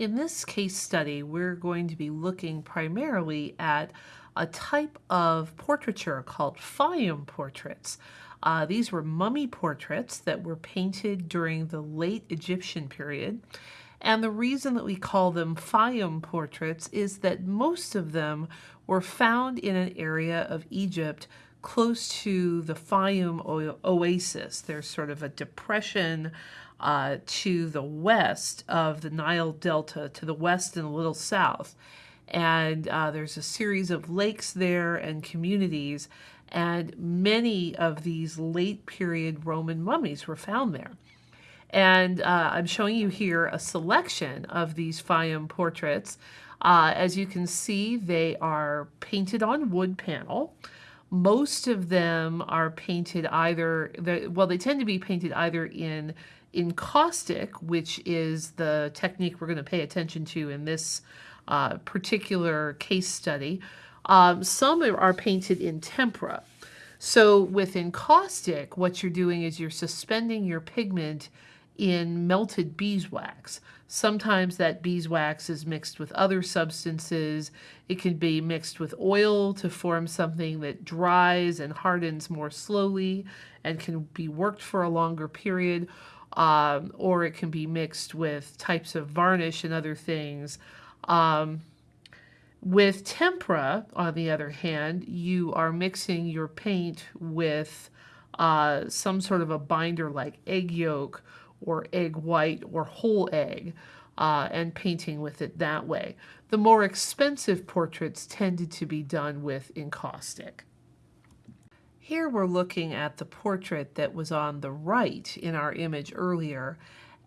In this case study, we're going to be looking primarily at a type of portraiture called Fayum portraits. Uh, these were mummy portraits that were painted during the late Egyptian period. And the reason that we call them Fayum portraits is that most of them were found in an area of Egypt close to the Fayum oasis. There's sort of a depression uh, to the west of the Nile Delta, to the west and a little south. And uh, there's a series of lakes there and communities, and many of these late period Roman mummies were found there. And uh, I'm showing you here a selection of these Fayum portraits. Uh, as you can see, they are painted on wood panel. Most of them are painted either, well, they tend to be painted either in encaustic, which is the technique we're going to pay attention to in this uh, particular case study. Um, some are painted in tempera. So with encaustic, what you're doing is you're suspending your pigment in melted beeswax. Sometimes that beeswax is mixed with other substances. It can be mixed with oil to form something that dries and hardens more slowly and can be worked for a longer period um, or it can be mixed with types of varnish and other things. Um, with tempera, on the other hand, you are mixing your paint with uh, some sort of a binder like egg yolk or egg white or whole egg uh, and painting with it that way. The more expensive portraits tended to be done with encaustic. Here we're looking at the portrait that was on the right in our image earlier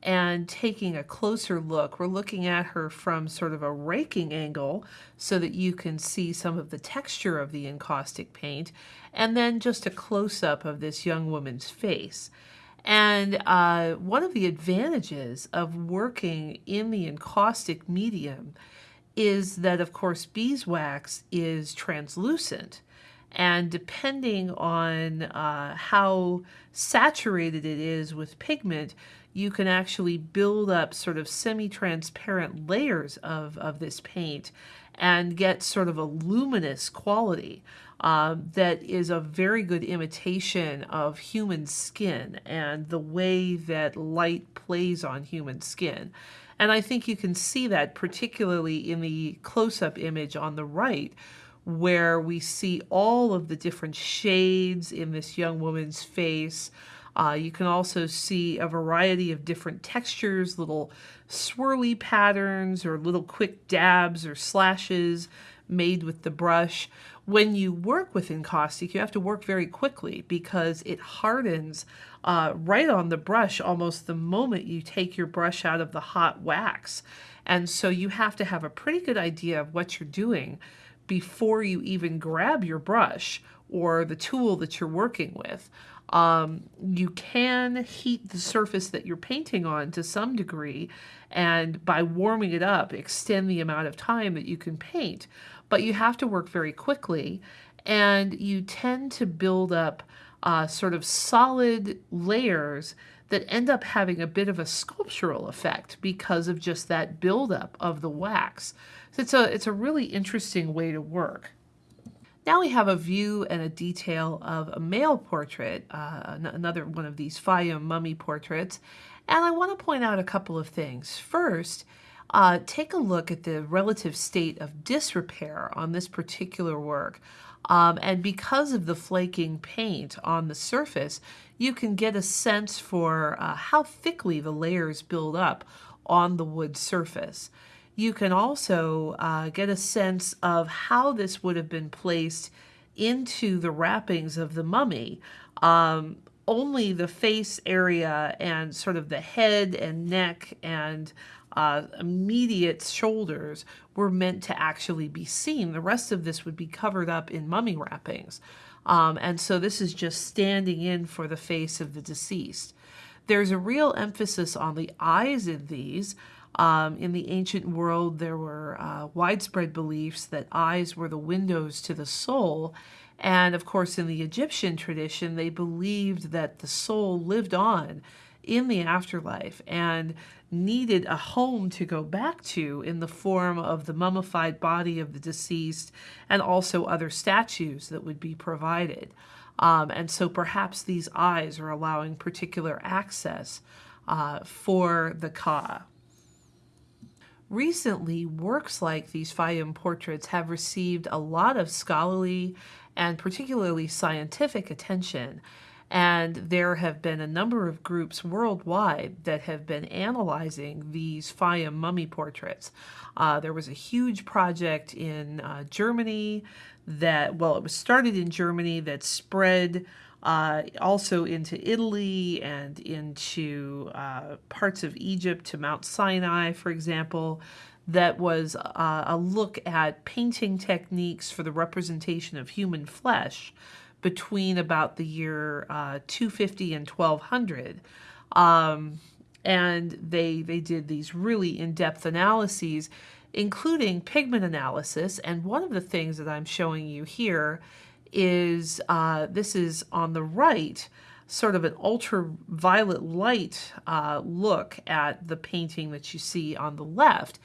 and taking a closer look. We're looking at her from sort of a raking angle so that you can see some of the texture of the encaustic paint and then just a close-up of this young woman's face. And uh, one of the advantages of working in the encaustic medium is that, of course, beeswax is translucent. And depending on uh, how saturated it is with pigment, you can actually build up sort of semi-transparent layers of, of this paint and get sort of a luminous quality um, that is a very good imitation of human skin and the way that light plays on human skin. And I think you can see that particularly in the close-up image on the right, where we see all of the different shades in this young woman's face. Uh, you can also see a variety of different textures, little swirly patterns or little quick dabs or slashes made with the brush. When you work with encaustic, you have to work very quickly because it hardens uh, right on the brush almost the moment you take your brush out of the hot wax. And so you have to have a pretty good idea of what you're doing before you even grab your brush or the tool that you're working with. Um, you can heat the surface that you're painting on to some degree and by warming it up extend the amount of time that you can paint but you have to work very quickly and you tend to build up uh, sort of solid layers that end up having a bit of a sculptural effect because of just that buildup of the wax. So it's a, it's a really interesting way to work. Now we have a view and a detail of a male portrait, uh, another one of these Fayum mummy portraits, and I want to point out a couple of things. First, uh, take a look at the relative state of disrepair on this particular work. Um, and because of the flaking paint on the surface, you can get a sense for uh, how thickly the layers build up on the wood surface you can also uh, get a sense of how this would have been placed into the wrappings of the mummy. Um, only the face area and sort of the head and neck and uh, immediate shoulders were meant to actually be seen. The rest of this would be covered up in mummy wrappings. Um, and so this is just standing in for the face of the deceased. There's a real emphasis on the eyes in these. Um, in the ancient world, there were uh, widespread beliefs that eyes were the windows to the soul. And of course, in the Egyptian tradition, they believed that the soul lived on in the afterlife and needed a home to go back to in the form of the mummified body of the deceased and also other statues that would be provided. Um, and so perhaps these eyes are allowing particular access uh, for the Ka. Recently, works like these Fayum portraits have received a lot of scholarly and particularly scientific attention. And there have been a number of groups worldwide that have been analyzing these Fayum mummy portraits. Uh, there was a huge project in uh, Germany that, well, it was started in Germany that spread uh, also into Italy and into uh, parts of Egypt to Mount Sinai, for example, that was uh, a look at painting techniques for the representation of human flesh between about the year uh, 250 and 1200. Um, and they, they did these really in-depth analyses, including pigment analysis. And one of the things that I'm showing you here is uh, this is on the right, sort of an ultraviolet light uh, look at the painting that you see on the left.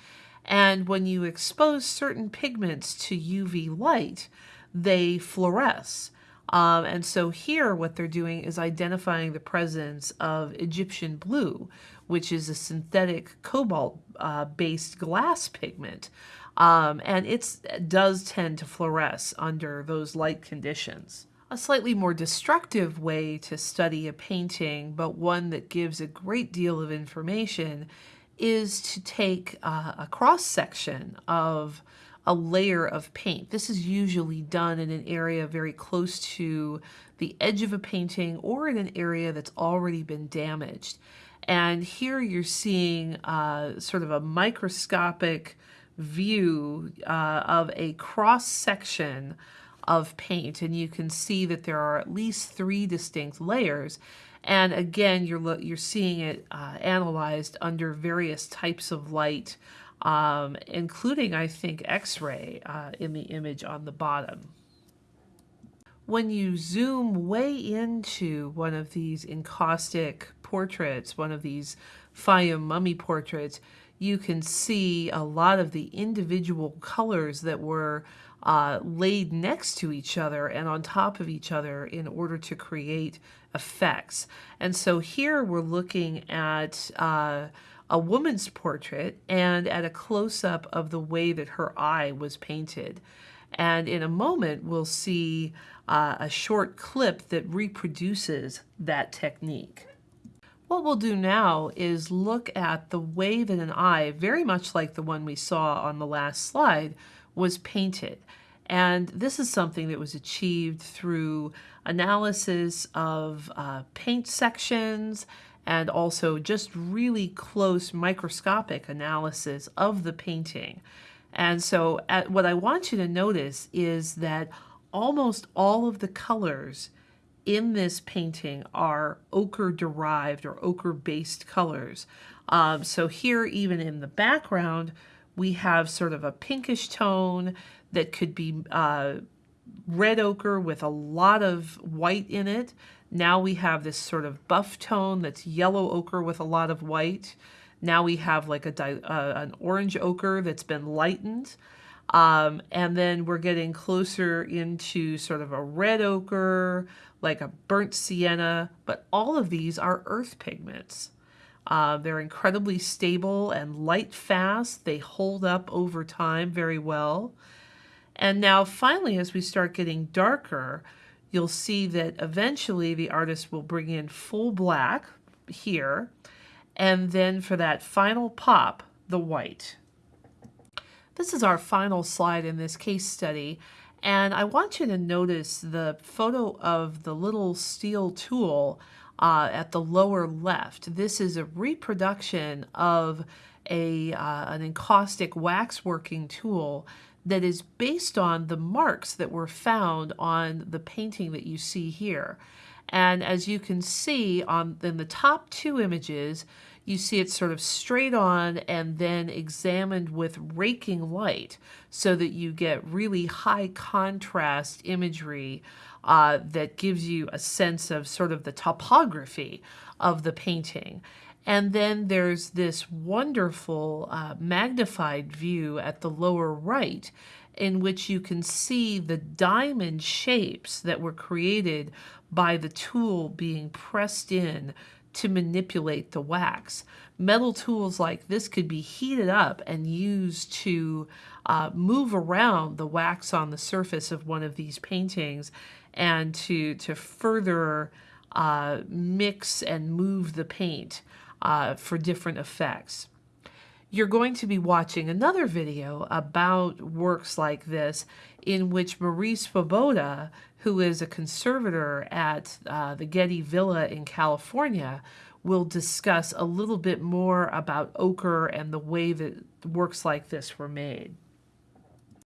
And when you expose certain pigments to UV light, they fluoresce. Um, and so here what they're doing is identifying the presence of Egyptian blue, which is a synthetic cobalt-based uh, glass pigment. Um, and it does tend to fluoresce under those light conditions. A slightly more destructive way to study a painting, but one that gives a great deal of information, is to take uh, a cross section of a layer of paint. This is usually done in an area very close to the edge of a painting or in an area that's already been damaged. And here you're seeing uh, sort of a microscopic view uh, of a cross section of paint and you can see that there are at least three distinct layers and again you're you're seeing it uh, analyzed under various types of light um, including I think x-ray uh, in the image on the bottom when you zoom way into one of these encaustic portraits one of these Fayum mummy portraits you can see a lot of the individual colors that were uh, laid next to each other and on top of each other in order to create effects. And so here we're looking at uh, a woman's portrait and at a close-up of the way that her eye was painted. And in a moment, we'll see uh, a short clip that reproduces that technique. What we'll do now is look at the way that an eye, very much like the one we saw on the last slide, was painted. And this is something that was achieved through analysis of uh, paint sections and also just really close microscopic analysis of the painting. And so at, what I want you to notice is that almost all of the colors in this painting are ochre derived or ochre based colors. Um, so here, even in the background, we have sort of a pinkish tone that could be uh, red ochre with a lot of white in it. Now we have this sort of buff tone that's yellow ochre with a lot of white. Now we have like a uh, an orange ochre that's been lightened. Um, and then we're getting closer into sort of a red ochre, like a burnt sienna, but all of these are earth pigments. Uh, they're incredibly stable and light fast. They hold up over time very well. And now finally, as we start getting darker, you'll see that eventually the artist will bring in full black here, and then for that final pop, the white. This is our final slide in this case study, and I want you to notice the photo of the little steel tool uh, at the lower left. This is a reproduction of a, uh, an encaustic waxworking tool that is based on the marks that were found on the painting that you see here. And as you can see on in the top two images, you see it sort of straight on and then examined with raking light so that you get really high contrast imagery uh, that gives you a sense of sort of the topography of the painting. And then there's this wonderful uh, magnified view at the lower right in which you can see the diamond shapes that were created by the tool being pressed in to manipulate the wax. Metal tools like this could be heated up and used to uh, move around the wax on the surface of one of these paintings and to, to further uh, mix and move the paint uh, for different effects. You're going to be watching another video about works like this in which Marie Svoboda, who is a conservator at uh, the Getty Villa in California, will discuss a little bit more about ochre and the way that works like this were made.